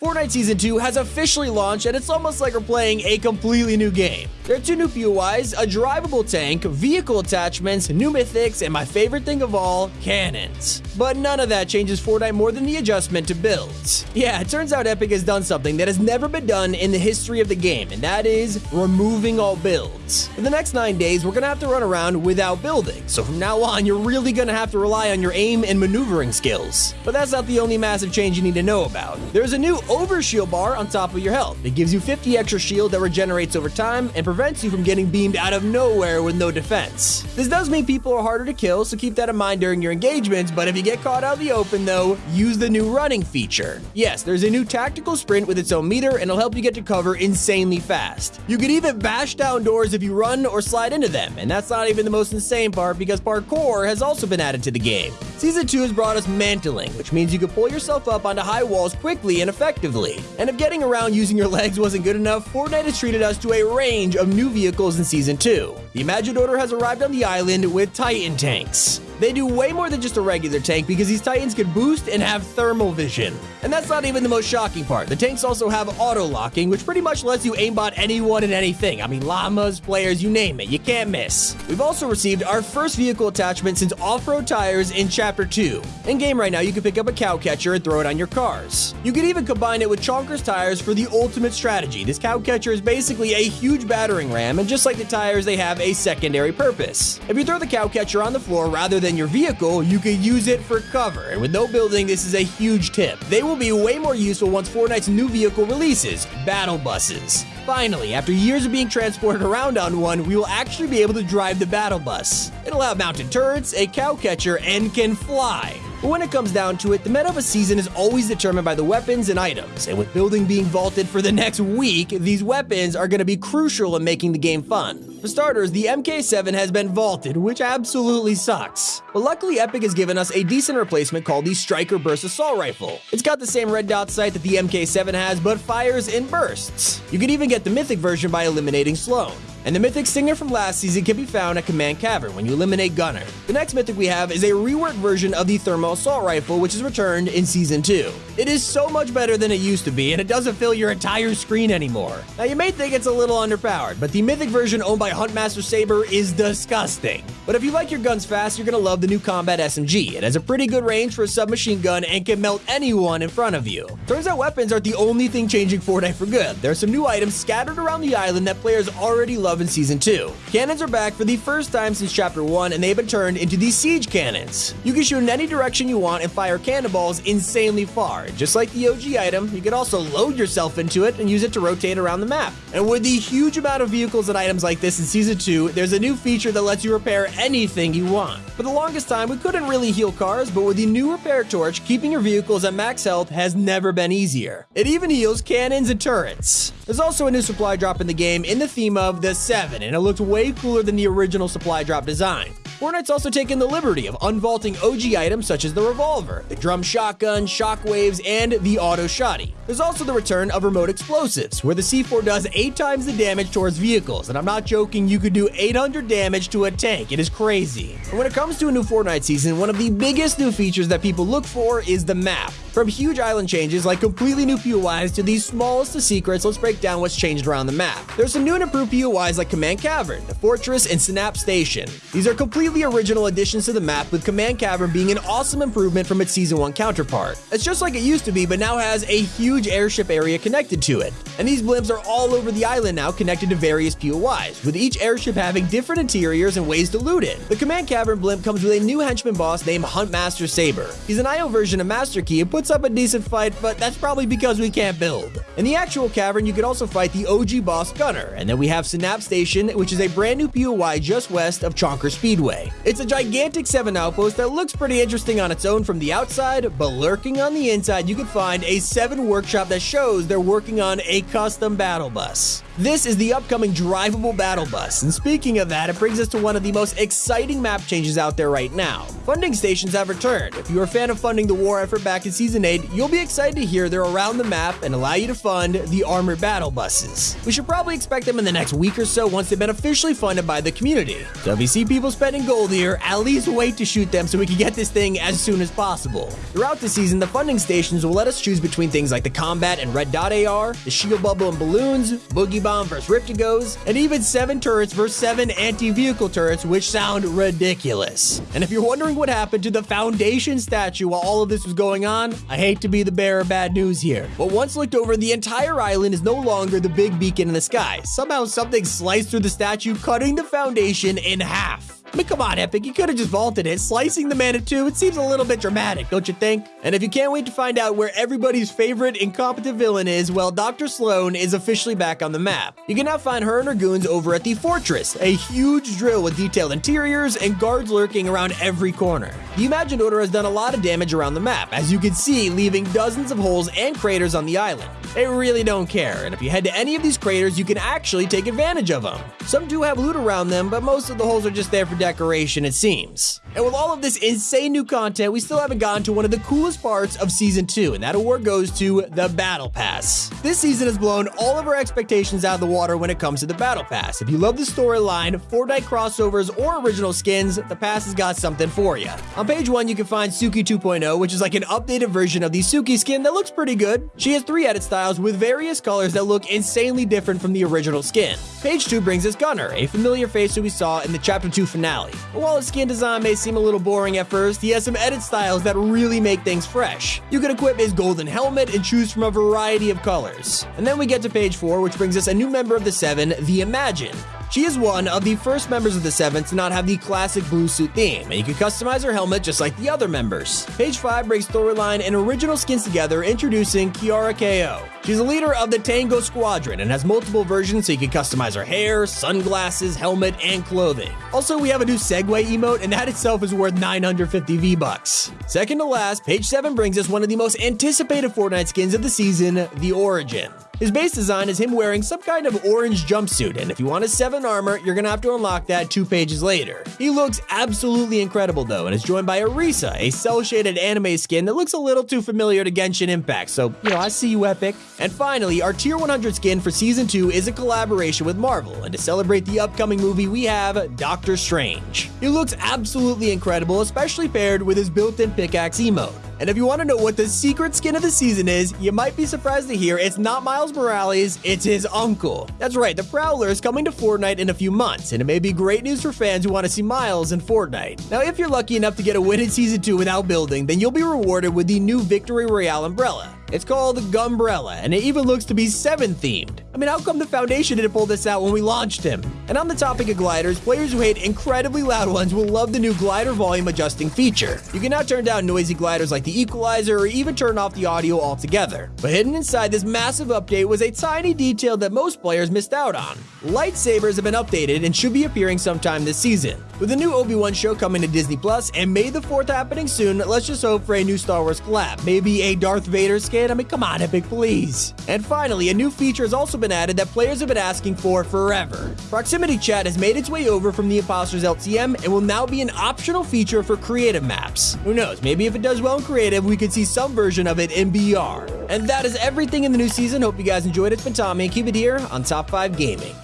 Fortnite Season 2 has officially launched and it's almost like we're playing a completely new game. There are two new POIs, a drivable tank, vehicle attachments, new mythics, and my favorite thing of all, cannons. But none of that changes Fortnite more than the adjustment to builds. Yeah, it turns out Epic has done something that has never been done in the history of the game, and that is removing all builds. For the next 9 days, we're gonna have to run around without building, so from now on, you're really gonna have to rely on your aim and maneuvering skills. But that's not the only massive change you need to know about. There's a new overshield bar on top of your health. It gives you 50 extra shield that regenerates over time and prevents you from getting beamed out of nowhere with no defense. This does mean people are harder to kill, so keep that in mind during your engagements, but if you get caught out in the open though, use the new running feature. Yes, there's a new tactical sprint with its own meter and it'll help you get to cover insanely fast. You can even bash down doors if you run or slide into them, and that's not even the most insane part because parkour has also been added to the game. Season 2 has brought us mantling, which means you can pull yourself up onto high walls quickly and effectively. And if getting around using your legs wasn't good enough, Fortnite has treated us to a range of new vehicles in Season 2. The Imagined Order has arrived on the island with Titan tanks. They do way more than just a regular tank because these Titans can boost and have thermal vision. And that's not even the most shocking part. The tanks also have auto locking, which pretty much lets you aimbot anyone and anything. I mean, llamas, players, you name it, you can't miss. We've also received our first vehicle attachment since off road tires in Chapter 2. In game right now, you can pick up a cow catcher and throw it on your cars. You can even combine it with Chonkers tires for the ultimate strategy. This cow catcher is basically a huge battering ram, and just like the tires, they have a secondary purpose. If you throw the cow catcher on the floor rather than your vehicle, you can use it for cover. And with no building, this is a huge tip. They will be way more useful once Fortnite's new vehicle releases, battle buses. Finally, after years of being transported around on one, we will actually be able to drive the battle bus. It'll have mounted turrets, a cow catcher, and can fly. But when it comes down to it, the meta of a season is always determined by the weapons and items, and with building being vaulted for the next week, these weapons are going to be crucial in making the game fun. For starters, the MK7 has been vaulted, which absolutely sucks. But luckily, Epic has given us a decent replacement called the Striker Burst Assault Rifle. It's got the same red dot sight that the MK7 has, but fires in bursts. You can even get the Mythic version by eliminating Slone. And the Mythic Stinger from last season can be found at Command Cavern when you eliminate Gunnar. The next Mythic we have is a reworked version of the Thermal Assault Rifle, which is returned in Season 2. It is so much better than it used to be, and it doesn't fill your entire screen anymore. Now, you may think it's a little underpowered, but the Mythic version owned by Huntmaster Saber is disgusting. But if you like your guns fast, you're gonna love the new Combat SMG. It has a pretty good range for a submachine gun and can melt anyone in front of you. Turns out weapons aren't the only thing changing Fortnite for good. There are some new items scattered around the island that players already love in Season 2. Cannons are back for the first time since Chapter 1, and they've been turned into the Siege Cannons. You can shoot in any direction you want and fire cannonballs insanely far. Just like the OG item, you can also load yourself into it and use it to rotate around the map. And with the huge amount of vehicles and items like this in Season 2, there's a new feature that lets you repair anything you want. For the longest time, we couldn't really heal cars, but with the new repair torch, keeping your vehicles at max health has never been easier. It even heals cannons and turrets. There's also a new supply drop in the game in the theme of the 7, and it looks way cooler than the original supply drop design. Fortnite's also taken the liberty of unvaulting OG items such as the revolver, the drum shotgun, shockwaves, and the auto shotty. There's also the return of remote explosives, where the C4 does 8 times the damage towards vehicles, and I'm not joking, you could do 800 damage to a tank, it is crazy. And when it comes to a new Fortnite season, one of the biggest new features that people look for is the map. From huge island changes like completely new POIs to the smallest of secrets, let's break down what's changed around the map. There's some new and improved POIs like Command Cavern, the Fortress, and Synapse Station. These are completely original additions to the map, with Command Cavern being an awesome improvement from its Season 1 counterpart. It's just like it used to be, but now has a huge airship area connected to it. And these blimps are all over the island now connected to various POIs, with each airship having different interiors and ways to loot it. The Command Cavern blimp comes with a new henchman boss named Huntmaster Saber. He's an IO version of Master Key and puts up a decent fight, but that's probably because we can't build. In the actual cavern, you can also fight the OG boss Gunnar, and then we have Synapse Station, which is a brand new POI just west of Chonker Speedway. It's a gigantic 7 outpost that looks pretty interesting on its own from the outside, but lurking on the inside, you can find a 7 workshop that shows they're working on a custom battle bus. This is the upcoming drivable battle bus, and speaking of that, it brings us to one of the most exciting map changes out there right now. Funding stations have returned. If you're a fan of funding the war effort back in Season 8, you'll be excited to hear they're around the map and allow you to fund the armored battle buses. We should probably expect them in the next week or so once they've been officially funded by the community. So if you see people spending gold here, at least wait to shoot them so we can get this thing as soon as possible. Throughout the season, the funding stations will let us choose between things like the combat and red dot AR, the shield bubble and balloons, boogie bomb versus Rift-To-Gos, and even 7 turrets versus 7 anti-vehicle turrets, which sound ridiculous. And if you're wondering what happened to the foundation statue while all of this was going on, I hate to be the bearer of bad news here. But once looked over, the entire island is no longer the big beacon in the sky. Somehow something sliced through the statue, cutting the foundation in half. I mean, come on, Epic, you could have just vaulted it. Slicing the man in two, it seems a little bit dramatic, don't you think? And if you can't wait to find out where everybody's favorite incompetent villain is, well, Dr. Slone is officially back on the map. You can now find her and her goons over at the Fortress, a huge drill with detailed interiors and guards lurking around every corner. The Imagined Order has done a lot of damage around the map, as you can see, leaving dozens of holes and craters on the island. They really don't care, and if you head to any of these craters, you can actually take advantage of them. Some do have loot around them, but most of the holes are just there for decoration, it seems. And with all of this insane new content, we still haven't gotten to one of the coolest parts of Season 2, and that award goes to the Battle Pass. This season has blown all of our expectations out of the water when it comes to the Battle Pass. If you love the storyline, Fortnite crossovers, or original skins, the pass has got something for you. On page 1, you can find Tsuki 2.0, which is like an updated version of the Tsuki skin that looks pretty good. She has three edit styles with various colors that look insanely different from the original skin. Page 2 brings us Gunnar, a familiar face who we saw in the Chapter 2 finale. But while his skin design may seem a little boring at first, he has some edit styles that really make things fresh. You can equip his golden helmet and choose from a variety of colors. And then we get to page 4, which brings us a new member of the Seven, the Imagine. She is one of the first members of the Seven to not have the classic blue suit theme, and you can customize her helmet just like the other members. Page 5 brings storyline and original skins together, introducing Kiara KO. She's a leader of the Tango Squadron and has multiple versions so you can customize her hair, sunglasses, helmet, and clothing. Also, we have a new Segway emote, and that itself is worth 950 V-Bucks. Second to last, page 7 brings us one of the most anticipated Fortnite skins of the season, the Origin. His base design is him wearing some kind of orange jumpsuit, and if you want his 7 armor, you're gonna have to unlock that two pages later. He looks absolutely incredible though, and is joined by Erisa, a cel-shaded anime skin that looks a little too familiar to Genshin Impact, so, you know, I see you, Epic. And finally, our Tier 100 skin for Season 2 is a collaboration with Marvel, and to celebrate the upcoming movie, we have Doctor Strange. He looks absolutely incredible, especially paired with his built-in pickaxe emote. And if you want to know what the secret skin of the season is, you might be surprised to hear it's not Miles Morales, it's his uncle. That's right, the Prowler is coming to Fortnite in a few months, and it may be great news for fans who want to see Miles in Fortnite. Now, if you're lucky enough to get a win in Season 2 without building, then you'll be rewarded with the new Victory Royale umbrella. It's called Gumbrella, and it even looks to be 7 themed. Mean, how come the Foundation didn't pull this out when we launched him? And on the topic of gliders, players who hate incredibly loud ones will love the new glider volume adjusting feature. You can now turn down noisy gliders like the equalizer or even turn off the audio altogether. But hidden inside this massive update was a tiny detail that most players missed out on. Lightsabers have been updated and should be appearing sometime this season. With the new Obi-Wan show coming to Disney Plus and May the 4th happening soon, let's just hope for a new Star Wars collab. Maybe a Darth Vader skin? I mean, come on, Epic, please. And finally, a new feature has also been added that players have been asking for forever. Proximity chat has made its way over from the Imposters LTM and will now be an optional feature for creative maps. Who knows, maybe if it does well in creative, we could see some version of it in BR. And that is everything in the new season. Hope you guys enjoyed it. It's been Tommy, keep it here on Top 5 Gaming.